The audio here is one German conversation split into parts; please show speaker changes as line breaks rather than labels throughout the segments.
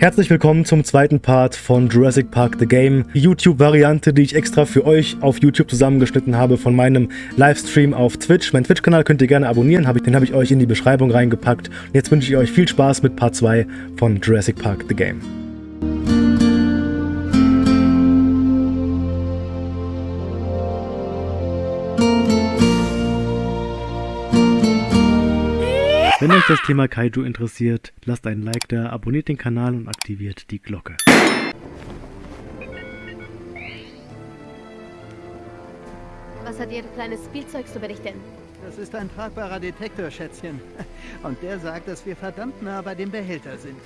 Herzlich willkommen zum zweiten Part von Jurassic Park The Game, die YouTube-Variante, die ich extra für euch auf YouTube zusammengeschnitten habe von meinem Livestream auf Twitch. Mein Twitch-Kanal könnt ihr gerne abonnieren, den habe ich euch in die Beschreibung reingepackt. Und jetzt wünsche ich euch viel Spaß mit Part 2 von Jurassic Park The Game. Wenn euch das Thema Kaiju interessiert, lasst einen Like da, abonniert den Kanal und aktiviert die Glocke.
Was hat Ihr kleines Spielzeug zu berichten?
Das ist ein tragbarer Detektor, Schätzchen. Und der sagt, dass wir verdammt nah bei dem Behälter sind.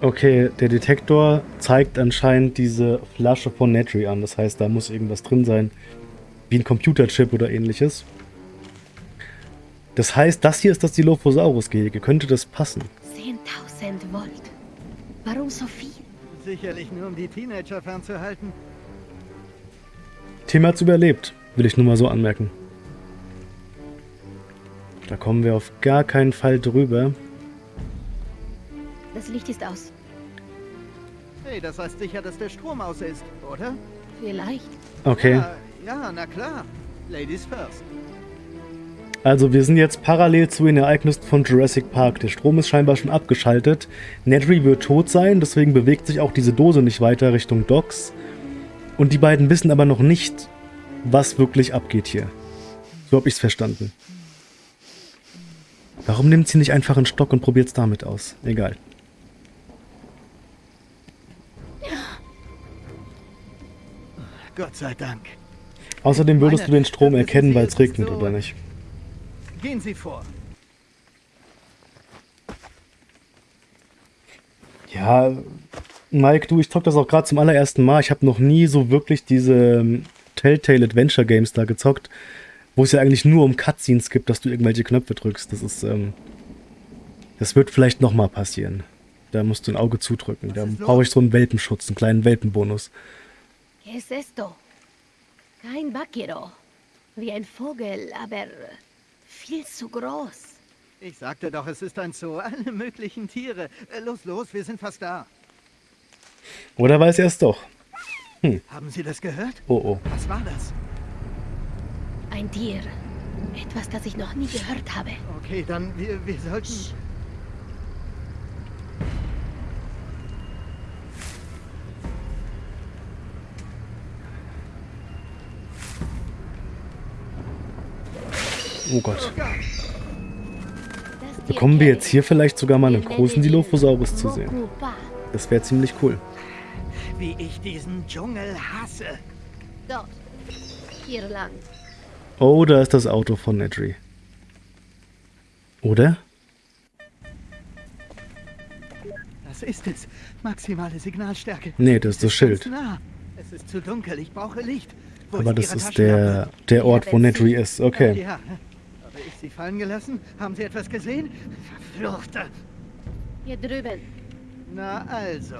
Okay, der Detektor zeigt anscheinend diese Flasche von Nedry an. Das heißt, da muss irgendwas drin sein. Wie ein Computerchip oder ähnliches. Das heißt, das hier ist das Dilophosaurus-Gehege. Könnte das passen?
10.000 Volt. Warum so viel?
Sicherlich nur, um die Teenager fernzuhalten.
Tim hat's überlebt, will ich nur mal so anmerken. Da kommen wir auf gar keinen Fall drüber.
Das Licht ist aus.
Hey, das heißt sicher, dass der Strom aus ist, oder?
Vielleicht.
Okay.
Ja, ja, na klar. Ladies first.
Also wir sind jetzt parallel zu den Ereignissen von Jurassic Park. Der Strom ist scheinbar schon abgeschaltet. Nedry wird tot sein, deswegen bewegt sich auch diese Dose nicht weiter Richtung Docks. Und die beiden wissen aber noch nicht, was wirklich abgeht hier. So habe ich es verstanden. Warum nimmt sie nicht einfach einen Stock und probiert es damit aus? Egal.
Gott sei Dank.
Außerdem würdest du den Strom erkennen, weil es regnet, oder nicht?
Gehen Sie vor.
Ja, Mike, du, ich zock das auch gerade zum allerersten Mal. Ich habe noch nie so wirklich diese ähm, Telltale Adventure Games da gezockt, wo es ja eigentlich nur um Cutscenes gibt, dass du irgendwelche Knöpfe drückst. Das ist, ähm, das wird vielleicht nochmal passieren. Da musst du ein Auge zudrücken. Da brauche ich so einen Welpenschutz, einen kleinen Welpenbonus.
¿Qué es esto? Kein Vaquero. Wie ein Vogel, aber viel zu groß.
Ich sagte doch, es ist ein Zoo. Alle möglichen Tiere. Äh, Los, los, wir sind fast da.
Oder weiß er es doch?
Haben Sie das gehört?
Oh oh.
Was war das?
Ein Tier. Etwas, das ich noch nie gehört habe.
Okay, dann wir, wir sollten...
Oh
Oh Gott.
Bekommen wir jetzt hier vielleicht sogar mal einen großen Dilophosaurus zu sehen? Das wäre ziemlich cool.
Wie ich diesen Dschungel hasse.
Dort. Hier lang.
Oh, da ist das Auto von Nedry. Oder?
Das ist es. Maximale Signalstärke.
Nee, das ist das Schild.
Es ist zu dunkel. Ich brauche Licht. Wo
Aber das ist der, der Ort, wo Nedry ist. Okay.
Ja. Habe ich Sie fallen gelassen? Haben Sie etwas gesehen? Verfluchte.
Hier drüben.
Na also.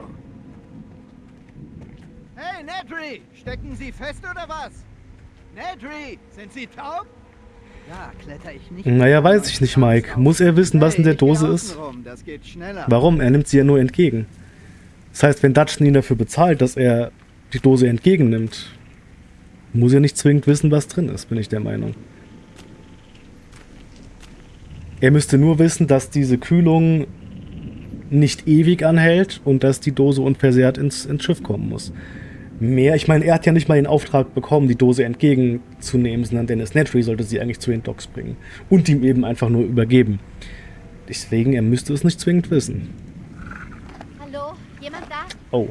Hey, Nedry! Stecken Sie fest oder was? Nedry! Sind Sie taub? Ja, kletter ich nicht.
Naja, weiß ich nicht, Mike. Muss er wissen, was in der Dose ist?
Rum. Das geht schneller.
Warum? Er nimmt sie ja nur entgegen. Das heißt, wenn Dutchton ihn dafür bezahlt, dass er die Dose entgegennimmt, muss er nicht zwingend wissen, was drin ist, bin ich der Meinung. Er müsste nur wissen, dass diese Kühlung nicht ewig anhält und dass die Dose unversehrt ins, ins Schiff kommen muss. Mehr, ich meine, er hat ja nicht mal den Auftrag bekommen, die Dose entgegenzunehmen, sondern Dennis Nedry sollte sie eigentlich zu den Docks bringen und ihm eben einfach nur übergeben. Deswegen, er müsste es nicht zwingend wissen.
Hallo? Jemand da?
Oh.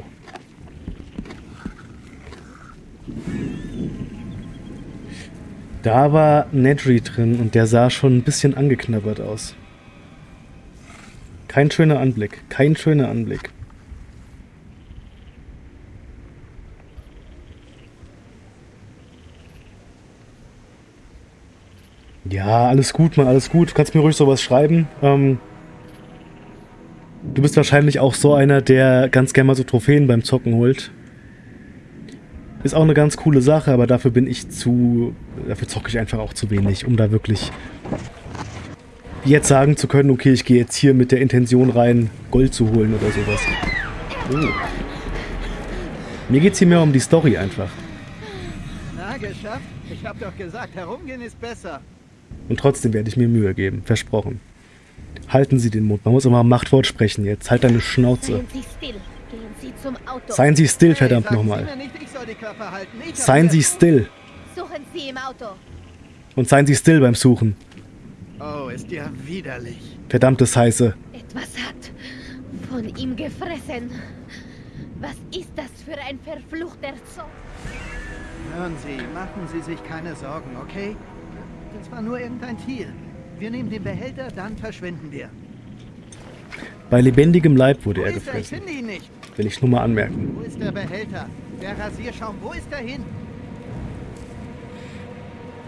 Da war Nedry drin und der sah schon ein bisschen angeknabbert aus. Kein schöner Anblick, kein schöner Anblick. Ja, alles gut, Mann, alles gut. Du kannst mir ruhig sowas schreiben. Ähm, du bist wahrscheinlich auch so einer, der ganz gerne mal so Trophäen beim Zocken holt. Ist auch eine ganz coole Sache, aber dafür bin ich zu... Dafür zocke ich einfach auch zu wenig, um da wirklich jetzt sagen zu können, okay, ich gehe jetzt hier mit der Intention rein, Gold zu holen oder sowas. Oh. Mir geht es hier mehr um die Story einfach.
Na, geschafft? Ich hab doch gesagt, herumgehen ist besser.
Und trotzdem werde ich mir Mühe geben, versprochen. Halten Sie den Mund, man muss immer Machtwort sprechen jetzt. Halt deine Schnauze.
Sie still.
Seien Sie still, verdammt nochmal. Seien Sie still.
Suchen Sie im Auto.
Und seien Sie still beim Suchen.
Oh, ist ja widerlich.
Verdammtes Heiße.
Etwas hat von ihm gefressen. Was ist das für ein verfluchter Zoo?
Hören Sie, machen Sie sich keine Sorgen, okay? Das war nur irgendein Tier. Wir nehmen den Behälter, dann verschwinden wir.
Bei lebendigem Leib wurde
Wo
er
er? Ich
gefressen.
finde ihn nicht.
Will ich nur mal anmerken.
Wo ist der Behälter? Der Rasierschaum, wo ist er hin?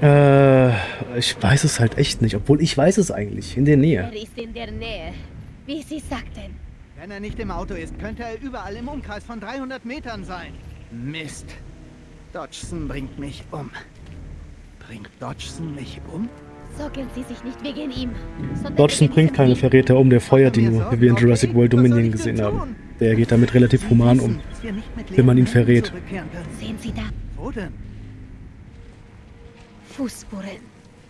Äh, ich weiß es halt echt nicht. Obwohl ich weiß es eigentlich. In der Nähe.
Er ist in der Nähe. Wie Sie sagten.
Wenn er nicht im Auto ist, könnte er überall im Umkreis von 300 Metern sein. Mist. Dodgson bringt mich um. Bringt Dodgson mich um?
Sorgen Sie sich nicht wegen ihm.
Dodgson bringt keine. Verräter um, der feuert ihn nur, wie wir in? Jurassic World Dominion gesehen haben. Der geht damit relativ
Sie
human
wissen,
um. wenn man ihn verrät.
Sehen Sie da.
Wo denn?
Fußspuren.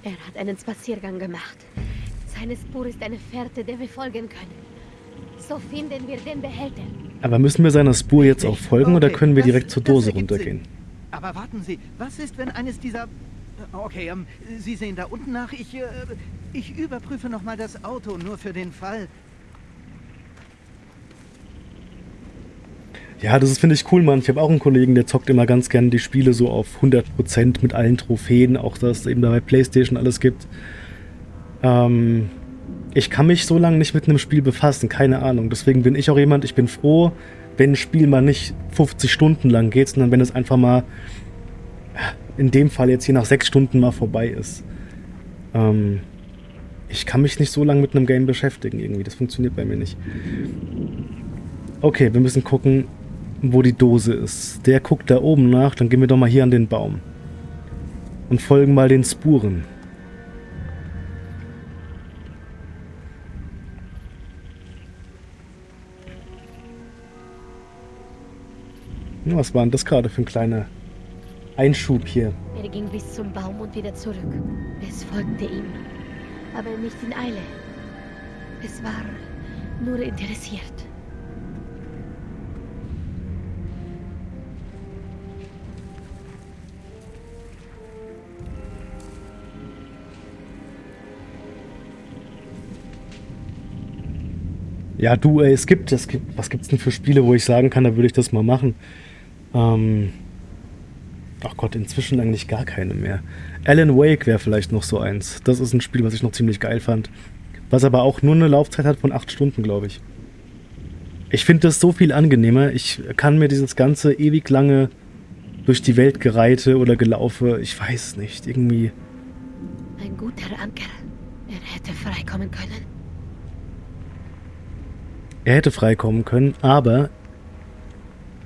Er hat einen Spaziergang gemacht. Seine Spur ist eine Fährte, der wir folgen können. So finden wir den Behälter.
Aber müssen wir seiner Spur jetzt auch folgen oder
Okay,
können wir
das-
direkt zur
das
Dose
ergibt
runtergehen?
Aber warten Sie, was ist, wenn eines dieser... Okay, ähm, Sie sehen da unten nach. Ich, äh, ich überprüfe nochmal das Auto, nur für den Fall.
Ja, das finde ich, cool, Mann. Ich habe auch einen Kollegen, der zockt immer ganz gern die Spiele so auf 100% mit allen Trophäen, auch dass es eben da bei Playstation alles gibt. Ähm, ich kann mich so lange nicht mit einem Spiel befassen, keine Ahnung. Deswegen bin ich auch jemand, ich bin froh, wenn ein Spiel mal nicht 50 Stunden lang geht, sondern wenn es einfach mal, in dem Fall jetzt hier nach 6 Stunden mal vorbei ist. Ähm, ich kann mich nicht so lange mit einem Game beschäftigen irgendwie, das funktioniert bei mir nicht. Okay, wir müssen gucken, wo die Dose ist. Der guckt da oben nach, dann gehen wir doch mal hier an den Baum. Und folgen mal den Spuren. Was war denn das gerade für ein kleiner Einschub hier?
Er ging bis zum Baum und wieder zurück. Es folgte ihm. Aber nicht in Eile. Es war nur interessiert.
Ja, du, ey, es gibt, es gibt, was gibt's denn für Spiele, wo ich sagen kann, da würde ich das mal machen? Ähm, ach Gott, inzwischen eigentlich gar keine mehr. Alan Wake wäre vielleicht noch so eins. Das ist ein Spiel, was ich noch ziemlich geil fand. Was aber auch nur eine Laufzeit hat von acht Stunden, glaube ich. Ich finde das so viel angenehmer. Ich kann mir dieses ganze ewig lange durch die Welt gereite oder gelaufe, ich weiß es nicht, irgendwie.
Ein guter Anker. Er hätte freikommen können.
Er hätte freikommen können, aber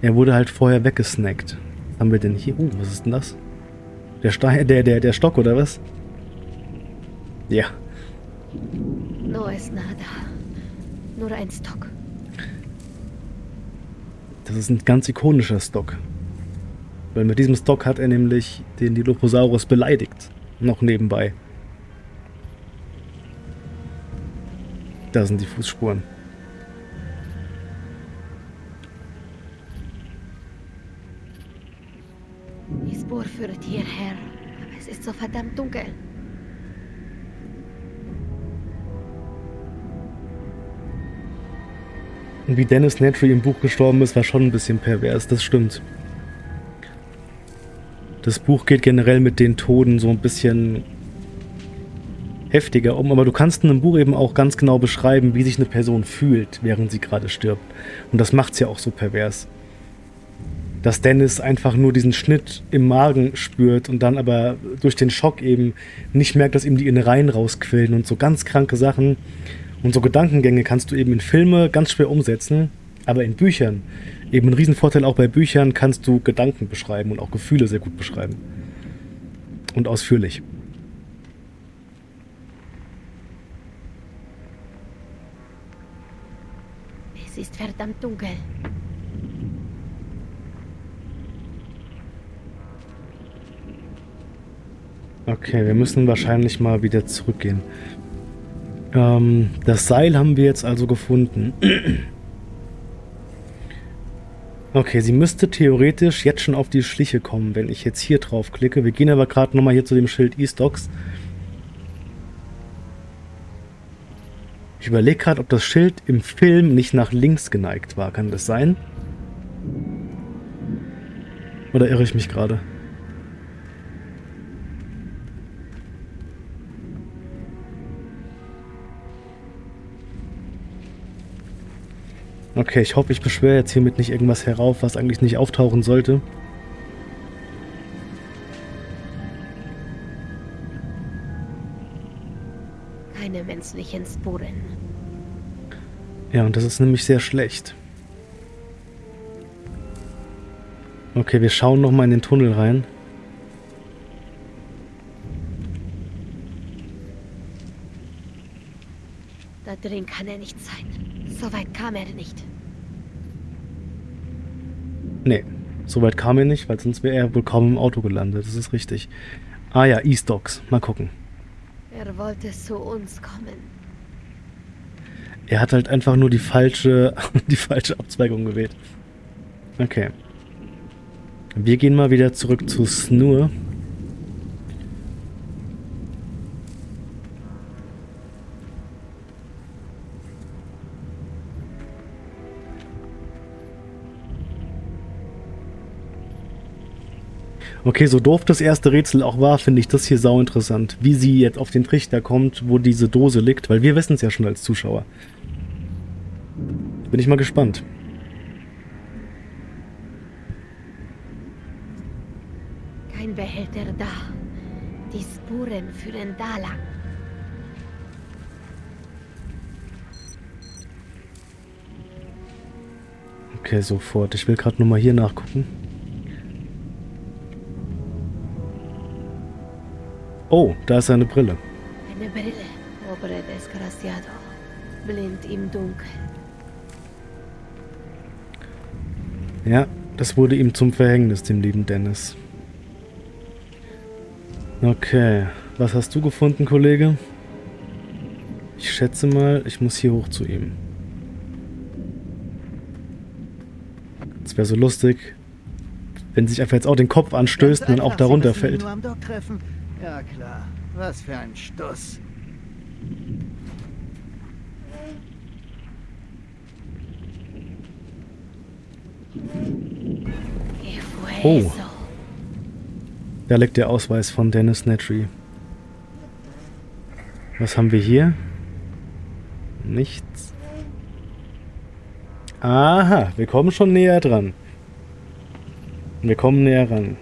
er wurde halt vorher weggesnackt. Was haben wir denn hier? Oh, was ist denn das? Der Stein, der, der, der Stock oder was? Ja.
No es nada. Nur ein Stock.
Das ist ein ganz ikonischer Stock. Weil mit diesem Stock hat er nämlich den Dilophosaurus beleidigt. Noch nebenbei. Da sind die Fußspuren.
Spur führt hierher. Aber es ist so verdammt dunkel.
Und wie Dennis Nedry im Buch gestorben ist, war schon ein bisschen pervers, das stimmt. Das Buch geht generell mit den Toden so ein bisschen heftiger um, aber du kannst in einem Buch eben auch ganz genau beschreiben, wie sich eine Person fühlt, während sie gerade stirbt. Und das macht's ja auch so pervers dass Dennis einfach nur diesen Schnitt im Magen spürt und dann aber durch den Schock eben nicht merkt, dass ihm die Innereien rausquillen und so ganz kranke Sachen und so Gedankengänge kannst du eben in Filme ganz schwer umsetzen, aber in Büchern, eben ein Riesenvorteil auch bei Büchern, kannst du Gedanken beschreiben und auch Gefühle sehr gut beschreiben. Und ausführlich.
Es ist verdammt dunkel.
Okay, wir müssen wahrscheinlich mal wieder zurückgehen. Ähm, das Seil haben wir jetzt also gefunden. Okay, sie müsste theoretisch jetzt schon auf die Schliche kommen, wenn ich jetzt hier drauf klicke. Wir gehen aber gerade nochmal hier zu dem Schild E-Stocks. Ich überlege gerade, ob das Schild im Film nicht nach links geneigt war. Kann das sein? Oder irre ich mich gerade? Okay, ich hoffe, ich beschwöre jetzt hiermit nicht irgendwas herauf, was eigentlich nicht auftauchen sollte.
Keine menschlichen Spuren.
Ja, und das ist nämlich sehr schlecht. Okay, wir schauen nochmal in den Tunnel rein.
Da drin kann er nicht sein. So weit kam er nicht.
Nee, so weit kam er nicht, weil sonst wäre er wohl kaum im Auto gelandet. Das ist richtig. Ah ja, E-Stocks. Mal gucken.
Er wollte zu uns kommen.
Er hat halt einfach nur die falsche, die falsche Abzweigung gewählt. Okay. Wir gehen mal wieder zurück zu Snur. Okay, so doof das erste Rätsel auch war, finde ich das hier sau interessant. Wie sie jetzt auf den Trichter kommt, wo diese Dose liegt, weil wir wissen es ja schon als Zuschauer. Bin ich mal gespannt.
Kein Behälter da. Die Spuren führen da lang.
Okay, sofort. Ich will gerade nur mal hier nachgucken. Oh, da ist seine Brille.
Eine Brille, pobre desgraciado. Blind im Dunkeln.
Ja, das wurde ihm zum Verhängnis, dem lieben Dennis. Okay, was hast du gefunden, Kollege? Ich schätze mal, ich muss hier hoch zu ihm. Es wäre so lustig, wenn sich einfach jetzt auch den Kopf anstößt und dann auch darunter fällt.
Nur am Dock treffen. Ja klar, was für ein Stuss.
¿Qué fue
Oh. Da liegt der Ausweis von Dennis Nedry. Was haben wir hier? Nichts. Aha, wir kommen schon näher dran. Wir kommen näher ran.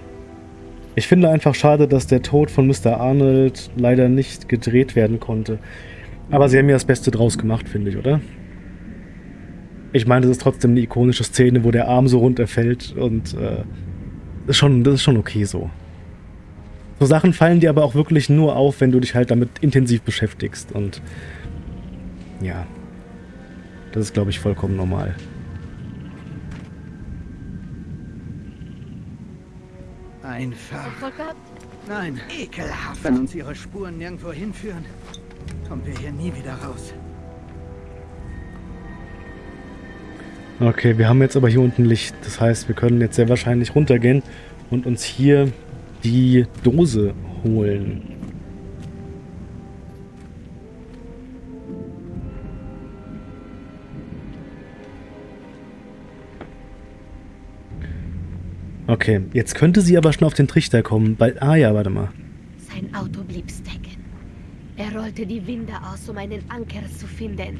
Ich finde einfach schade, dass der Tod von Mr. Arnold leider nicht gedreht werden konnte. Aber sie haben ja das Beste draus gemacht, finde ich, oder? Ich meine, das ist trotzdem eine ikonische Szene, wo der Arm so runterfällt und äh, ist schon, das ist schon okay so. So Sachen fallen dir aber auch wirklich nur auf, wenn du dich halt damit intensiv beschäftigst und ja, das ist glaube ich vollkommen normal.
Einfach. Nein, ekelhaft. Wenn uns ihre Spuren nirgendwo hinführen, kommen wir hier nie wieder raus.
Okay, wir haben jetzt aber hier unten Licht. Das heißt, wir können jetzt sehr wahrscheinlich runtergehen und uns hier die Dose holen. Okay, jetzt könnte sie aber schon auf den Trichter kommen, weil... Ah ja, warte mal.
Sein Auto blieb stecken. Er rollte die Winde aus, um einen Anker zu finden.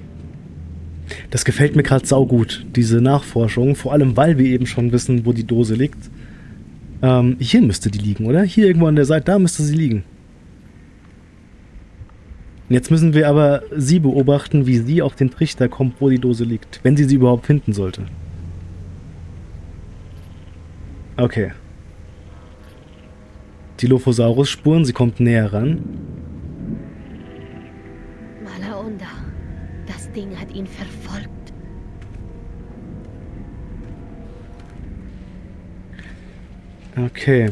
Das gefällt mir gerade saugut, diese Nachforschung, vor allem weil wir eben schon wissen, wo die Dose liegt. Ähm, hier müsste die liegen, oder? Hier irgendwo an der Seite, da müsste sie liegen. Jetzt müssen wir aber sie beobachten, wie sie auf den Trichter kommt, wo die Dose liegt, wenn sie sie überhaupt finden sollte. Okay. Die Lophosaurus-Spuren, sie kommt näher ran.
Malaonda, das Ding hat ihn verfolgt.
Okay.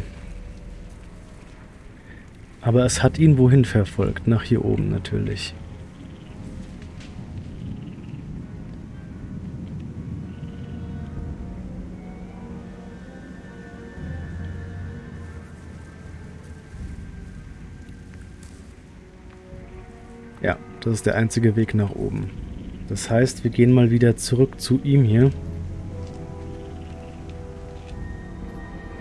Aber es hat ihn wohin verfolgt? Nach hier oben natürlich. Das ist der einzige Weg nach oben. Das heißt, wir gehen mal wieder zurück zu ihm hier.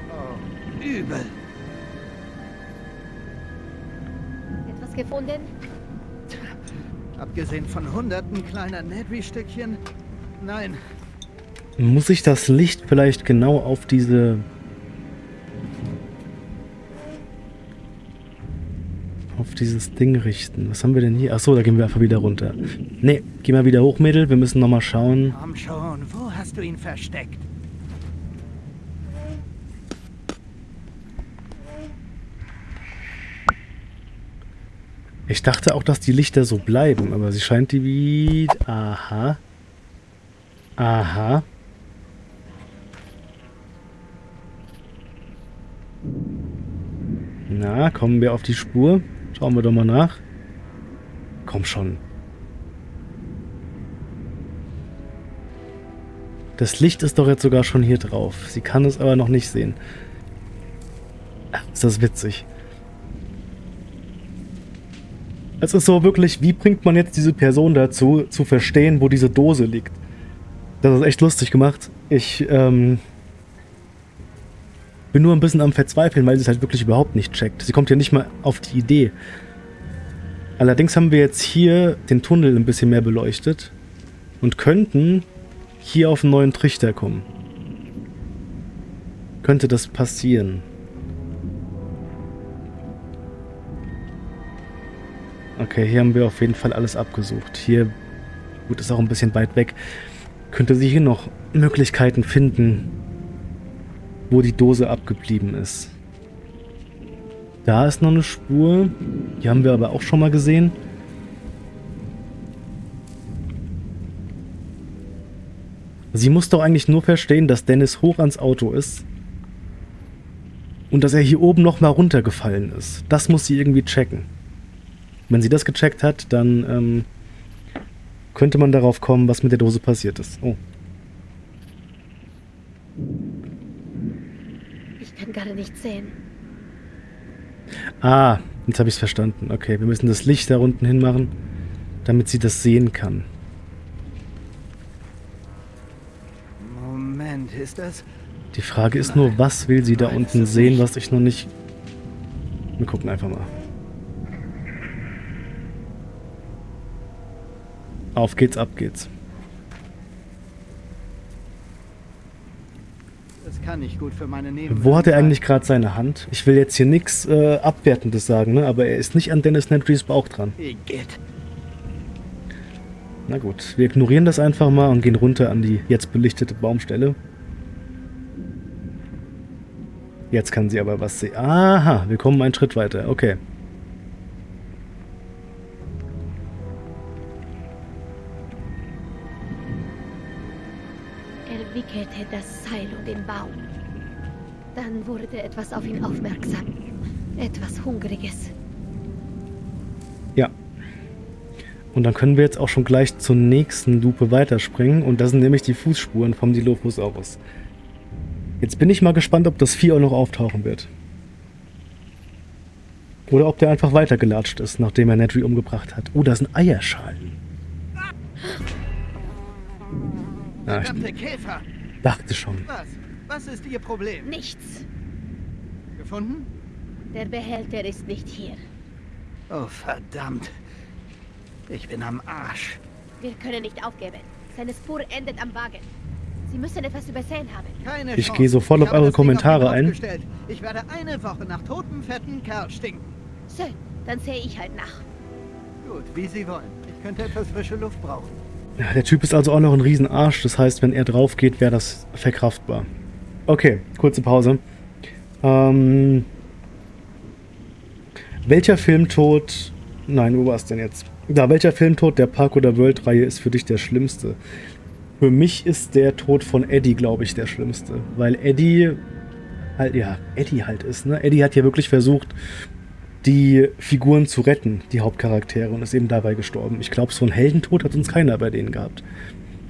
Oh, übel.
Etwas gefunden?
Abgesehen von hunderten kleiner Nedry-Stückchen. Nein,
Muss ich das Licht vielleicht genau auf diese... auf dieses Ding richten? Was haben wir denn hier? Achso, da gehen wir einfach wieder runter. Ne, geh mal wieder hoch, Mädel. Wir müssen nochmal schauen.
komm schon. Wo hast du ihn versteckt?
Ich dachte auch, dass die Lichter so bleiben, aber sie scheint die wie... Aha. Aha. Na, kommen wir auf die Spur? Schauen wir doch mal nach. Komm schon. Das Licht ist doch jetzt sogar schon hier drauf. Sie kann es aber noch nicht sehen. Ach, ist das witzig. Es ist so wirklich, wie bringt man jetzt diese Person dazu, zu verstehen, wo diese Dose liegt? Das ist echt lustig gemacht. Ich ähm, bin nur ein bisschen am Verzweifeln, weil sie es halt wirklich überhaupt nicht checkt. Sie kommt ja nicht mal auf die Idee. Allerdings haben wir jetzt hier den Tunnel ein bisschen mehr beleuchtet und könnten hier auf einen neuen Trichter kommen. Könnte das passieren? Okay, hier haben wir auf jeden Fall alles abgesucht. Hier, gut, ist auch ein bisschen weit weg. Könnte sie hier noch Möglichkeiten finden, wo die Dose abgeblieben ist. Da ist noch eine Spur. Die haben wir aber auch schon mal gesehen. Sie muss doch eigentlich nur verstehen, dass Dennis hoch ans Auto ist. Und dass er hier oben nochmal runtergefallen ist. Das muss sie irgendwie checken. Wenn sie das gecheckt hat, dann ähm, könnte man darauf kommen, was mit der Dose passiert ist. Oh.
Gerade nichts sehen.
Ah, jetzt habe ich es verstanden. Okay, wir müssen das Licht da unten hinmachen, damit sie das sehen kann.
Moment, ist das...
Die Frage ist nur, was will sie da unten sehen, was ich noch nicht... Wir gucken einfach mal. Auf geht's, ab geht's.
Das kann nicht gut für meine Nebenwirkungen
Wo hat er eigentlich gerade seine Hand? Ich will jetzt hier nichts äh, Abwertendes sagen, ne? aber er ist nicht an Dennis Nedrys Bauch dran. Na gut, wir ignorieren das einfach mal und gehen runter an die jetzt belichtete Baumstelle. Jetzt kann sie aber was sehen. Aha, wir kommen einen Schritt weiter. Okay.
Den Baum. Dann wurde etwas auf ihn aufmerksam. Etwas Hungriges.
Ja. Und dann können wir jetzt auch schon gleich zur nächsten Lupe weiterspringen. Und das sind nämlich die Fußspuren vom Dilophosaurus. Jetzt bin ich mal gespannt, ob das Vieh auch noch auftauchen wird. Oder ob der einfach weitergelatscht ist, nachdem er Nedry umgebracht hat. Oh, da sind Eierschalen. Ah, ich
Verdammte Käfer!
dachte schon.
Was? Was ist Ihr Problem?
Nichts.
Gefunden?
Der Behälter ist nicht hier.
Oh, verdammt. Ich bin am Arsch.
Wir können nicht aufgeben. Seine Spur endet am Wagen. Sie müssen etwas übersehen haben.
Keine
Ich gehe sofort auf eure Kommentare ein.
Ich werde eine Woche nach totem, fetten Kerl stinken.
So, dann sehe ich halt nach.
Gut, wie Sie wollen. Ich könnte etwas frische Luft brauchen.
Ja, der Typ ist also auch noch ein Riesenarsch. Das heißt, wenn er drauf geht, wäre das verkraftbar. Okay, kurze Pause. Ähm, welcher Filmtod... Nein, wo war es denn jetzt? Da, welcher Filmtod der Park- oder World-Reihe ist für dich der schlimmste? Für mich ist der Tod von Eddie, glaube ich, der schlimmste. Weil Eddie halt, ja, Eddie halt ist, ne? Eddie hat ja wirklich versucht, die Figuren zu retten, die Hauptcharaktere, und ist eben dabei gestorben. Ich glaube, so ein Heldentod hat uns keiner bei denen gehabt.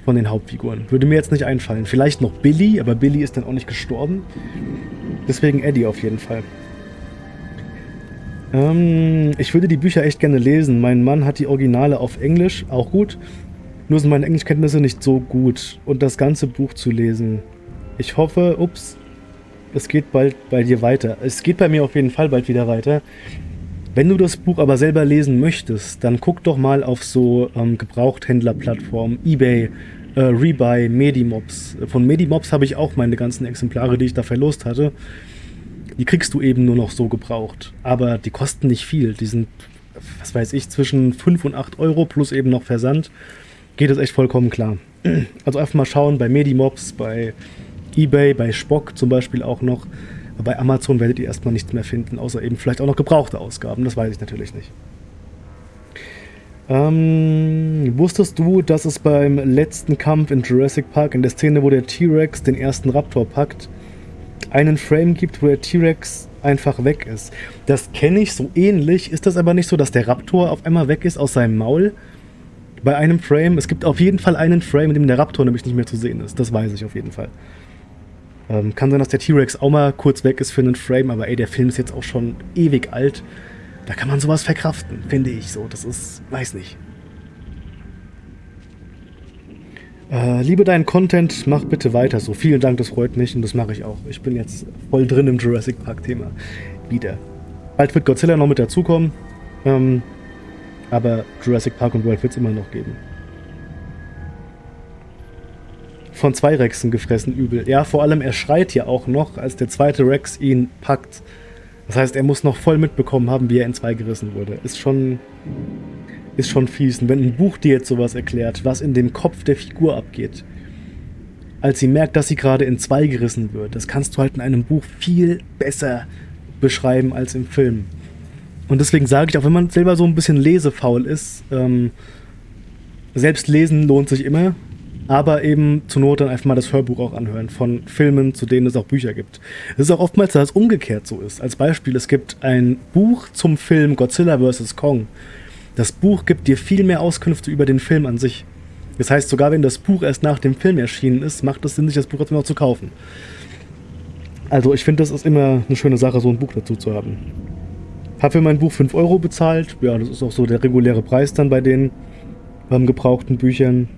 Von den Hauptfiguren. Würde mir jetzt nicht einfallen. Vielleicht noch Billy, aber Billy ist dann auch nicht gestorben. Deswegen Eddie auf jeden Fall. Ähm, ich würde die Bücher echt gerne lesen. Mein Mann hat die Originale auf Englisch, auch gut. Nur sind meine Englischkenntnisse nicht so gut. Und das ganze Buch zu lesen. Ich hoffe, ups, es geht bald bei dir weiter. Es geht bei mir auf jeden Fall bald wieder weiter. Wenn du das Buch aber selber lesen möchtest, dann guck doch mal auf so ähm, Gebrauchthändlerplattformen, Ebay, äh, Rebuy, Medimobs. Von Medimobs habe ich auch meine ganzen Exemplare, die ich da verlost hatte. Die kriegst du eben nur noch so gebraucht. Aber die kosten nicht viel. Die sind, was weiß ich, zwischen 5 und 8 Euro plus eben noch Versand. Geht es echt vollkommen klar. Also einfach mal schauen bei Medimobs, bei Ebay, bei Spock zum Beispiel auch noch. Bei Amazon werdet ihr erstmal nichts mehr finden, außer eben vielleicht auch noch gebrauchte Ausgaben. Das weiß ich natürlich nicht. Ähm, wusstest du, dass es beim letzten Kampf in Jurassic Park, in der Szene, wo der T-Rex den ersten Raptor packt, einen Frame gibt, wo der T-Rex einfach weg ist? Das kenne ich so ähnlich. Ist das aber nicht so, dass der Raptor auf einmal weg ist aus seinem Maul? Bei einem Frame. Es gibt auf jeden Fall einen Frame, in dem der Raptor nämlich nicht mehr zu sehen ist. Das weiß ich auf jeden Fall. Ähm, kann sein, dass der T-Rex auch mal kurz weg ist für einen Frame, aber ey, der Film ist jetzt auch schon ewig alt. Da kann man sowas verkraften, finde ich so. Das ist, weiß nicht. Äh, liebe deinen Content, mach bitte weiter so. Vielen Dank, das freut mich und das mache ich auch. Ich bin jetzt voll drin im Jurassic Park-Thema. Wieder. Bald wird Godzilla noch mit dazukommen. Ähm, aber Jurassic Park und World wird es immer noch geben von zwei Rexen gefressen, übel. Ja, vor allem er schreit ja auch noch, als der zweite Rex ihn packt. Das heißt, er muss noch voll mitbekommen haben, wie er in zwei gerissen wurde. Ist schon, ist schon fies. Und wenn ein Buch dir jetzt sowas erklärt, was in dem Kopf der Figur abgeht, als sie merkt, dass sie gerade in zwei gerissen wird, das kannst du halt in einem Buch viel besser beschreiben als im Film. Und deswegen sage ich, auch wenn man selber so ein bisschen lesefaul ist, ähm, selbst lesen lohnt sich immer aber eben zur Not dann einfach mal das Hörbuch auch anhören von Filmen, zu denen es auch Bücher gibt. Es ist auch oftmals, dass es umgekehrt so ist. Als Beispiel, es gibt ein Buch zum Film Godzilla vs. Kong. Das Buch gibt dir viel mehr Auskünfte über den Film an sich. Das heißt, sogar wenn das Buch erst nach dem Film erschienen ist, macht es Sinn, sich das Buch trotzdem noch zu kaufen. Also ich finde, das ist immer eine schöne Sache, so ein Buch dazu zu haben. Habe für mein Buch 5 Euro bezahlt. Ja, das ist auch so der reguläre Preis dann bei den ähm, gebrauchten Büchern.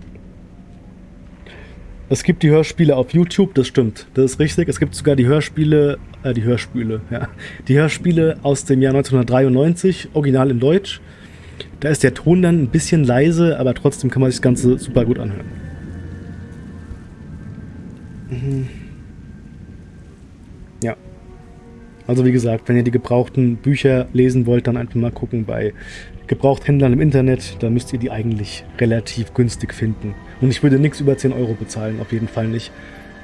Es gibt die Hörspiele auf YouTube, das stimmt. Das ist richtig. Es gibt sogar die Hörspiele, äh, die Hörspiele, ja. Die Hörspiele aus dem Jahr 1993, original in Deutsch. Da ist der Ton dann ein bisschen leise, aber trotzdem kann man sich das Ganze super gut anhören. Mhm. Ja. Also wie gesagt, wenn ihr die gebrauchten Bücher lesen wollt, dann einfach mal gucken bei Gebrauchthändlern im Internet. Da müsst ihr die eigentlich relativ günstig finden. Und ich würde nichts über 10 Euro bezahlen, auf jeden Fall nicht.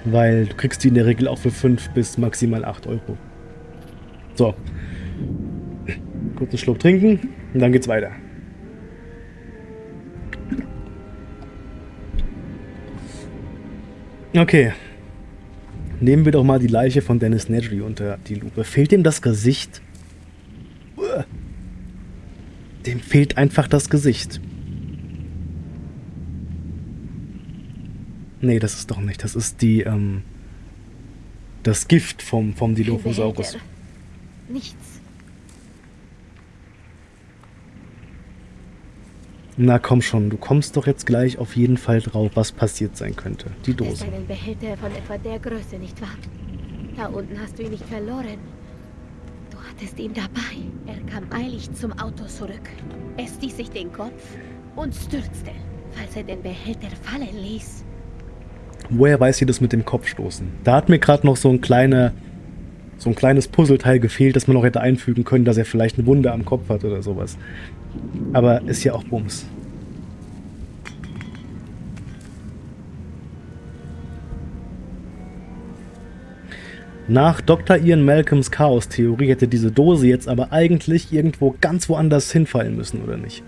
Weil du kriegst die in der Regel auch für 5 bis maximal 8 Euro. So. Kurzen Schluck trinken und dann geht's weiter. Okay. Nehmen wir doch mal die Leiche von Dennis Nedry unter die Lupe. Fehlt ihm das Gesicht? Dem fehlt einfach das Gesicht. Nee, das ist doch nicht. Das ist die, ähm, das Gift vom, vom Dilophosaurus.
Nichts.
Na komm schon, du kommst doch jetzt gleich auf jeden Fall drauf, was passiert sein könnte. Die Dose.
Das ist ein Behälter von etwa der Größe, nicht wahr? Da unten hast du ihn nicht verloren. Du hattest ihn dabei. Er kam eilig zum Auto zurück. Er stieß sich den Kopf und stürzte, falls er den Behälter fallen ließ.
Woher weiß sie das mit dem Kopfstoßen? Da hat mir gerade noch so ein kleiner, so ein kleines Puzzleteil gefehlt, dass man noch hätte einfügen können, dass er vielleicht eine Wunde am Kopf hat oder sowas. Aber ist ja auch Bums. Nach Dr. Ian Malcolms Chaos-Theorie hätte diese Dose jetzt aber eigentlich irgendwo ganz woanders hinfallen müssen, oder nicht?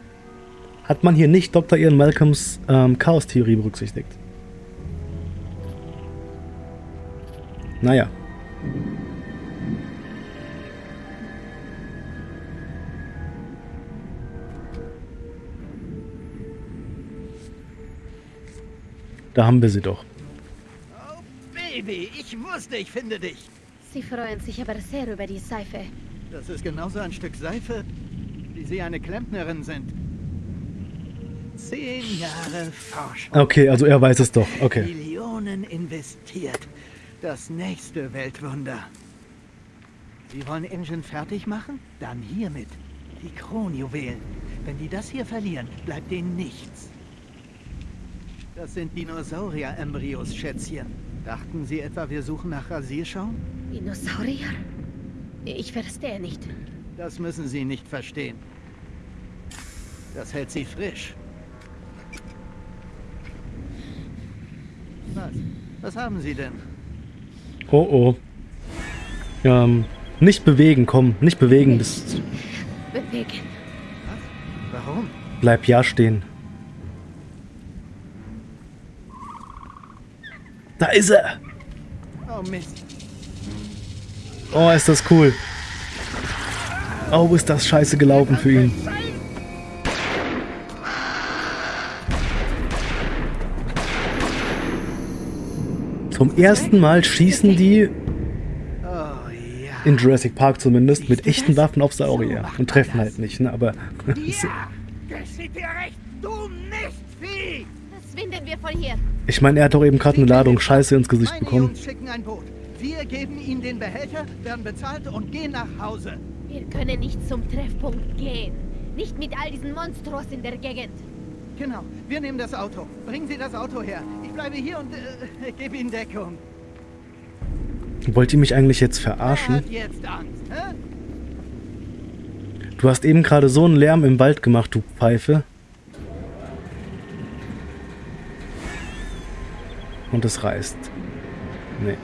Hat man hier nicht Dr. Ian Malcolms ähm, Chaos-Theorie berücksichtigt? Naja. Da haben wir sie doch.
Baby, ich wusste, ich finde dich.
Sie freuen sich aber sehr über die Seife.
Das ist genauso ein Stück Seife, wie Sie eine Klempnerin sind. Zehn Jahre Forschung.
Okay, also er weiß es doch. Okay.
Millionen investiert. Das nächste Weltwunder. Sie wollen Engine fertig machen? Dann hiermit. Die Kronjuwelen. Wenn die das hier verlieren, bleibt ihnen nichts. Das sind Dinosaurier-Embryos, Schätzchen. Dachten Sie etwa, wir suchen nach Rasierschaum?
Dinosaurier? Ich verstehe nicht.
Das müssen Sie nicht verstehen. Das hält Sie frisch. Was? Was haben Sie denn?
Oh oh. Ähm, nicht bewegen, komm. Nicht bewegen.
Bewegen.
Was? Warum?
bleib ja stehen. Da ist er.
Oh Mist.
Oh, ist das cool. Oh, ist das scheiße gelaufen für ihn. Zum ersten Mal schießen die, in Jurassic Park zumindest, mit echten Waffen auf Saurier. Und treffen halt nicht, ne? Aber
wir von hier.
ich meine, er hat doch eben gerade eine Ladung Scheiße ins Gesicht bekommen.
Wir geben ihm den Behälter, werden bezahlt und gehen nach Hause.
Wir können nicht zum Treffpunkt gehen. Nicht mit all diesen Monstros in der Gegend.
Genau, wir nehmen das Auto. Bringen Sie das Auto her. Ich bleibe hier und äh, gebe Ihnen Deckung.
Wollt ihr mich eigentlich jetzt verarschen?
hat jetzt Angst, hä?
Du hast eben gerade so einen Lärm im Wald gemacht, du Pfeife. Und es reißt. Nee.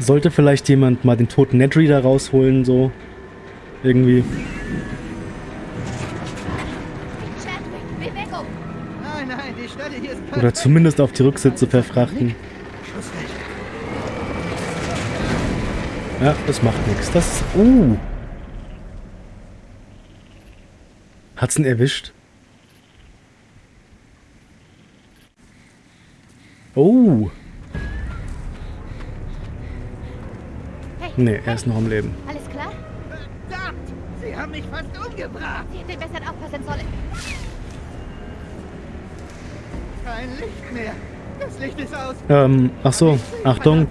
Sollte vielleicht jemand mal den toten Nedry rausholen, so. Irgendwie. Oder zumindest auf die Rücksitze verfrachten. Ja, das macht nichts. Das ist... Uh. Hat's ihn erwischt? Oh.
Hey,
Nee, er ist noch am Leben.
alles klar?
Verdammt! Sie haben mich fast umgebracht.
Sie hätte besser aufpassen sollen.
Kein Licht mehr. Das Licht ist aus.
Ähm, ach so. Achtung.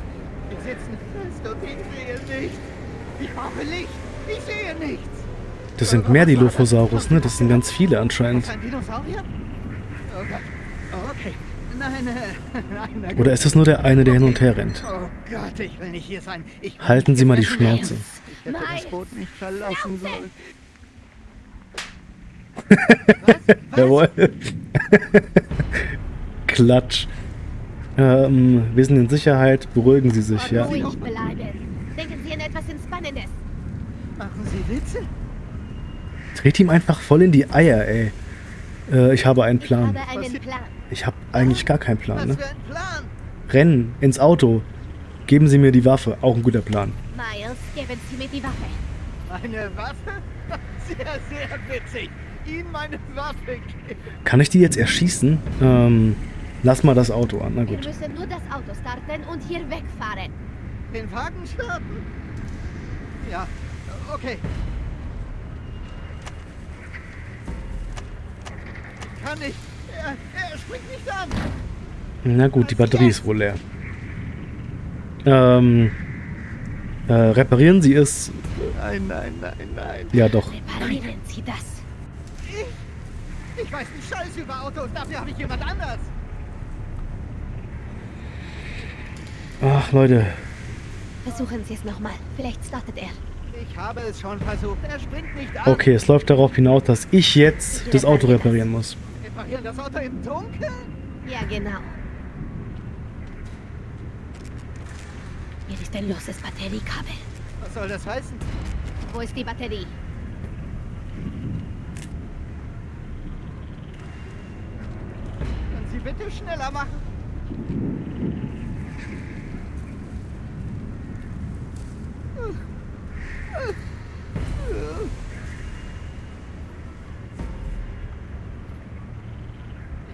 Wir sitzen fest und ich sehe nichts. Ich brauche Licht. Ich sehe nichts.
Das sind mehr Dilophosaurus, ne? Das sind ganz viele anscheinend.
Ist ein Dinosaurier? Oh Gott. Oh, okay. Nein, äh, nein.
Oder ist es nur der eine, der hin und her rennt?
Oh Gott, ich will nicht hier sein. Ich will
Halten Sie mal die. Schnauze.
Ich hätte das
Miles.
Boot nicht verlassen sollen.
Jawohl. Klatsch. Ähm, wir sind in Sicherheit. Beruhigen Sie sich, ja.
Ruhig bleiben. Denken Sie an etwas
Witze?
Dreht ihm einfach voll in die Eier, ey. Äh, ich habe einen
Ich
Plan.
habe einen Plan.
Ich habe eigentlich gar keinen Plan, ne?
Plan?
Rennen, ins Auto. Geben Sie mir die Waffe. Auch ein guter Plan.
Miles, geben Sie mir die Waffe.
Eine Waffe? Sehr, sehr witzig. Ihnen meine Waffe geben.
Kann ich die jetzt erschießen? Ähm, lass mal das Auto an. Na
Wir
gut.
müssen nur das Auto starten und hier wegfahren.
Den Wagen starten? Ja, okay. Kann ich. Er, er springt nicht an.
Na gut, die Batterie ist wohl leer. Ähm, äh, reparieren Sie es?
Nein, nein, nein, nein.
Ja, doch.
Reparieren Sie das.
Ich, ich weiß nicht Scheiß über Autos. Dafür habe ich jemand anders.
Ach, Leute.
Versuchen Sie es nochmal. Vielleicht startet er.
Ich habe es schon versucht. Er springt nicht an.
Okay, es läuft darauf hinaus, dass ich jetzt das Auto reparieren muss.
Reparieren das Auto im Dunkeln?
Ja, genau. Hier ist ein loses Batteriekabel.
Was soll das heißen?
Wo ist die Batterie?
Können Sie bitte schneller machen?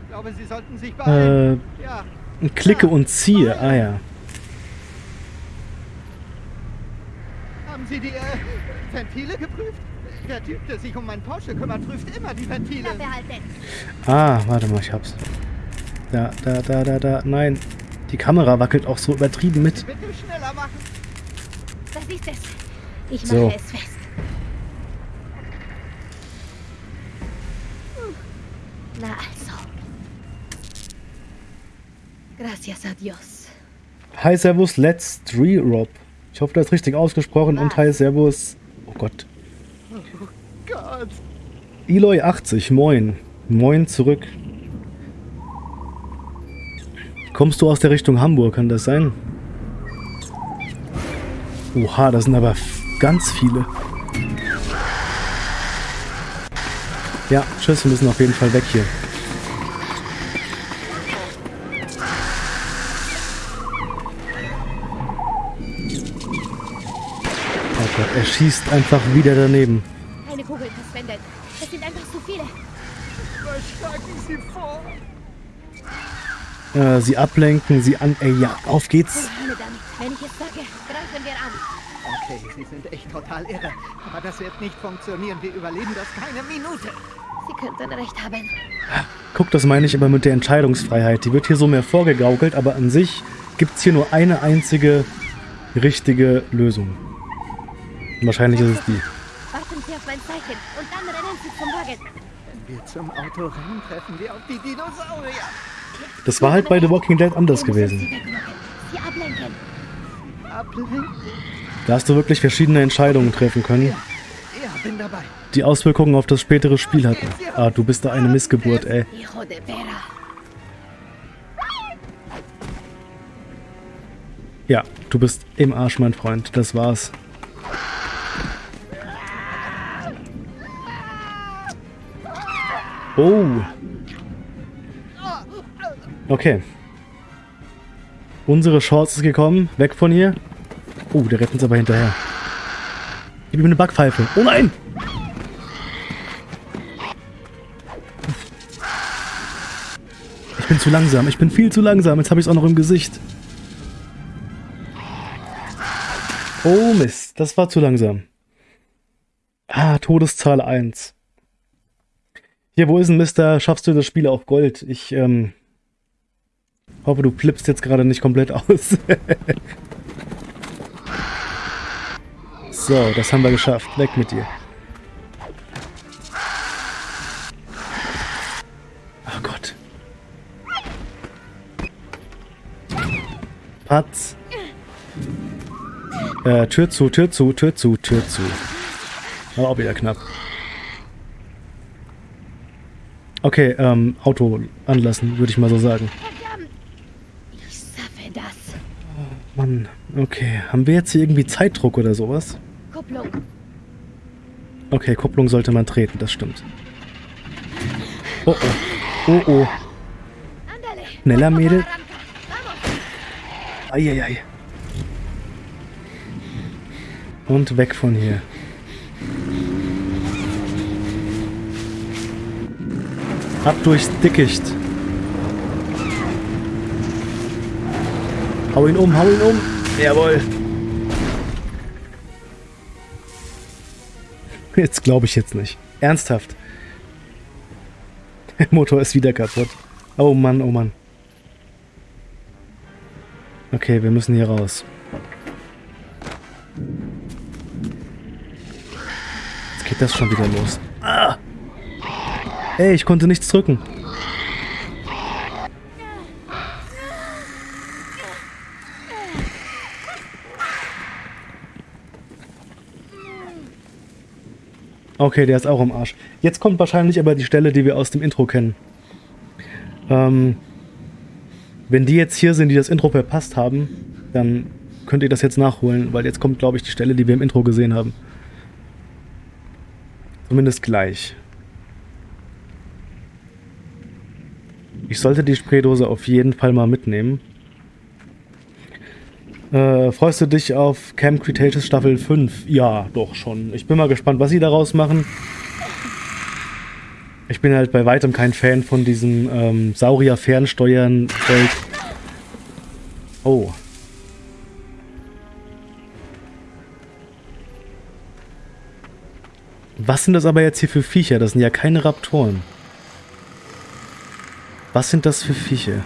Ich glaube, Sie sollten sich äh, beeilen.
Äh,
ja.
Klicke und ziehe. Ah ja.
Haben Sie die äh, Ventile geprüft? Der Typ, der sich um meinen Porsche kümmert, prüft immer die Ventile.
Ah, warte mal, ich hab's. Da, da, da, da, da. Nein. Die Kamera wackelt auch so übertrieben mit.
Bitte schneller machen.
Was ist das? Ich
So.
mache es fest. Na also. Gracias a Dios.
Hi Servus, let's Tree Rob. Ich hoffe, das ist richtig ausgesprochen. Und hi Servus. Oh Gott.
Gott.
Eloy 80, moin. Moin zurück. Kommst du aus der Richtung Hamburg, kann das sein? Oha, das sind aber ganz viele. Ja, tschüss, wir müssen auf jeden Fall weg hier. Oh Gott, er schießt einfach wieder daneben.
Keine Kugel verschwendet. Es sind einfach zu viele.
Sie vor?
Äh, sie ablenken, sie an... Ey, ja, auf geht's.
Wohin damit? Wenn ich es sage, greifen wir an.
Okay, Sie sind echt total irre. Aber das wird nicht funktionieren. Wir überleben das keine Minute.
Sie könnten recht haben.
Guck, das meine ich aber mit der Entscheidungsfreiheit. Die wird hier so mehr vorgegaukelt, aber an sich gibt es hier nur eine einzige richtige Lösung. Wahrscheinlich ist es die.
Warten Sie auf mein Zeichen und dann rennen Sie zum Wagen.
Wenn wir zum Auto rennen, treffen wir auf die Dinosaurier.
Das war halt bei The Walking Dead anders gewesen.
Sie ablenken.
Ablenken?
Da hast du wirklich verschiedene Entscheidungen treffen können, die Auswirkungen auf das spätere Spiel hatten. Ah, du bist da eine Missgeburt, ey. Ja, du bist im Arsch, mein Freund. Das war's. Oh. Okay. Unsere Chance ist gekommen. Weg von hier. Oh, der rennt uns aber hinterher. Gib ihm eine Backpfeife. Oh nein! Ich bin zu langsam. Ich bin viel zu langsam. Jetzt habe ich es auch noch im Gesicht. Oh Mist, das war zu langsam. Ah, Todeszahl 1. Hier, wo ist denn Mister? Schaffst du das Spiel auf Gold? Ich ähm, hoffe, du flippst jetzt gerade nicht komplett aus. so, das haben wir geschafft. Weg mit dir. Oh Gott. Patz. Äh, Tür zu, Tür zu, Tür zu, Tür zu. War auch wieder knapp. Okay, ähm, Auto anlassen, würde ich mal so sagen.
Verdammt. Ich schaffe das.
Mann, okay. Haben wir jetzt hier irgendwie Zeitdruck oder sowas?
Kupplung.
Okay, Kupplung sollte man treten, das stimmt. Oh oh. Oh oh. Schneller, Mädel. Eieiei. Und weg von hier. Ab durchs Dickicht. Hau ihn um, hau ihn um. Jawohl. Jetzt glaube ich jetzt nicht. Ernsthaft. Der Motor ist wieder kaputt. Oh Mann, oh Mann. Okay, wir müssen hier raus. Jetzt geht das schon wieder los. Ah! Ey, ich konnte nichts drücken. Okay, der ist auch im Arsch. Jetzt kommt wahrscheinlich aber die Stelle, die wir aus dem Intro kennen. Ähm, wenn die jetzt hier sind, die das Intro verpasst haben, dann könnt ihr das jetzt nachholen, weil jetzt kommt, glaube ich, die Stelle, die wir im Intro gesehen haben. Zumindest gleich. Ich sollte die Spraydose auf jeden Fall mal mitnehmen. Äh, freust du dich auf Camp Cretaceous Staffel 5? Ja, doch schon. Ich bin mal gespannt, was sie daraus machen. Ich bin halt bei weitem kein Fan von diesem ähm, Saurier-Fernsteuern. Oh. Was sind das aber jetzt hier für Viecher? Das sind ja keine Raptoren. Was sind das für Viecher?